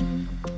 Mm-hmm.